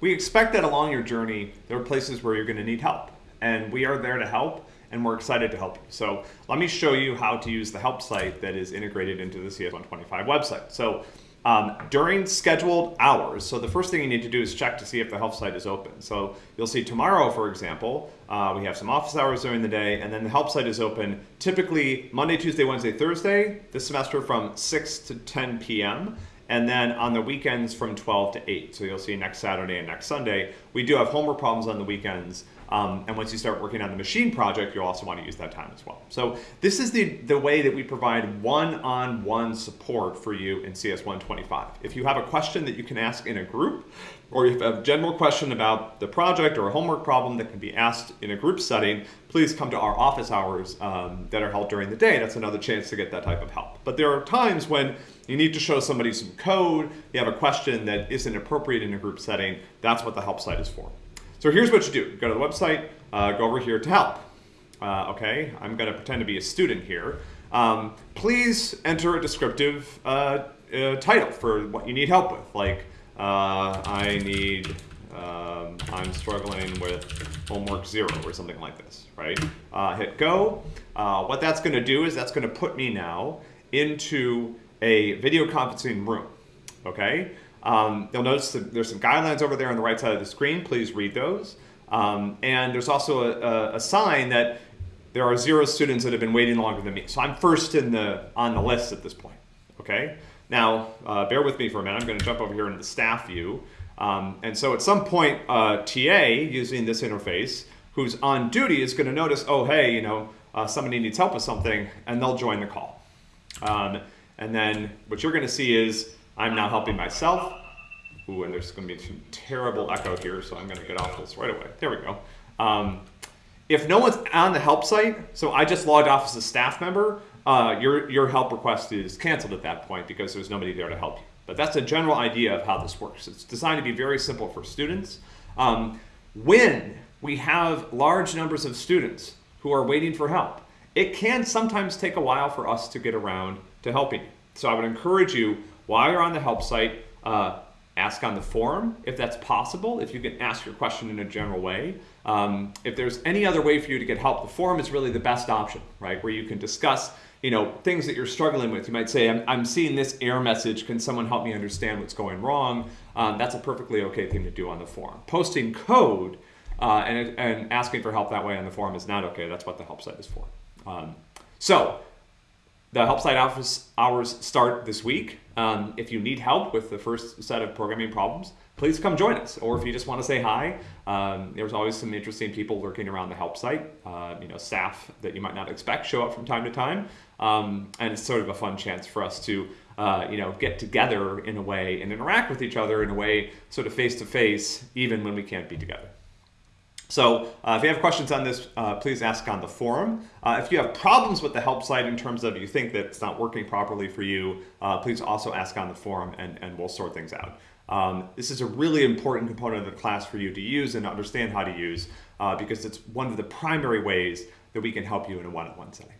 we expect that along your journey, there are places where you're going to need help. And we are there to help, and we're excited to help you. So let me show you how to use the help site that is integrated into the CS125 website. So um, during scheduled hours, so the first thing you need to do is check to see if the help site is open. So you'll see tomorrow, for example, uh, we have some office hours during the day, and then the help site is open typically Monday, Tuesday, Wednesday, Thursday this semester from 6 to 10 p.m and then on the weekends from 12 to 8. So you'll see next Saturday and next Sunday. We do have homework problems on the weekends, um, and once you start working on the machine project, you'll also want to use that time as well. So this is the, the way that we provide one-on-one -on -one support for you in CS125. If you have a question that you can ask in a group, or if you have a general question about the project or a homework problem that can be asked in a group setting, please come to our office hours um, that are held during the day. That's another chance to get that type of help. But there are times when you need to show somebody some code, you have a question that isn't appropriate in a group setting, that's what the help site is for. So here's what you do. Go to the website, uh, go over here to help. Uh, okay, I'm gonna pretend to be a student here. Um, please enter a descriptive uh, uh title for what you need help with, like uh, I need, um, I'm struggling with homework zero or something like this, right? Uh, hit go. what that's gonna do is that's gonna put me now into a video conferencing room, okay? Um, you'll notice that there's some guidelines over there on the right side of the screen. Please read those. Um, and there's also a, a, a, sign that there are zero students that have been waiting longer than me. So I'm first in the, on the list at this point, okay? Now, uh, bear with me for a minute. I'm gonna jump over here into the staff view. Um, and so at some point, uh, TA, using this interface, who's on duty is gonna notice, oh, hey, you know, uh, somebody needs help with something, and they'll join the call. Um, and then what you're gonna see is I'm now helping myself. Ooh, and there's gonna be some terrible echo here, so I'm gonna get off this right away. There we go. Um, if no one's on the help site, so I just logged off as a staff member, uh, your, your help request is canceled at that point because there's nobody there to help you. But that's a general idea of how this works. It's designed to be very simple for students. Um, when we have large numbers of students who are waiting for help, it can sometimes take a while for us to get around to helping you. So I would encourage you while you're on the help site, uh, ask on the forum if that's possible, if you can ask your question in a general way. Um, if there's any other way for you to get help, the forum is really the best option, right? Where you can discuss you know, things that you're struggling with. You might say, I'm, I'm seeing this error message. Can someone help me understand what's going wrong? Um, that's a perfectly okay thing to do on the forum. Posting code uh, and, and asking for help that way on the forum is not okay. That's what the help site is for. Um, so the help site office hours start this week. Um, if you need help with the first set of programming problems, please come join us. Or if you just want to say hi, um, there's always some interesting people lurking around the help site. Uh, you know, staff that you might not expect show up from time to time. Um, and it's sort of a fun chance for us to, uh, you know, get together in a way and interact with each other in a way sort of face to face, even when we can't be together. So uh, if you have questions on this, uh, please ask on the forum. Uh, if you have problems with the help site in terms of you think that it's not working properly for you, uh, please also ask on the forum and, and we'll sort things out. Um, this is a really important component of the class for you to use and understand how to use uh, because it's one of the primary ways that we can help you in a one-on-one -on -one setting.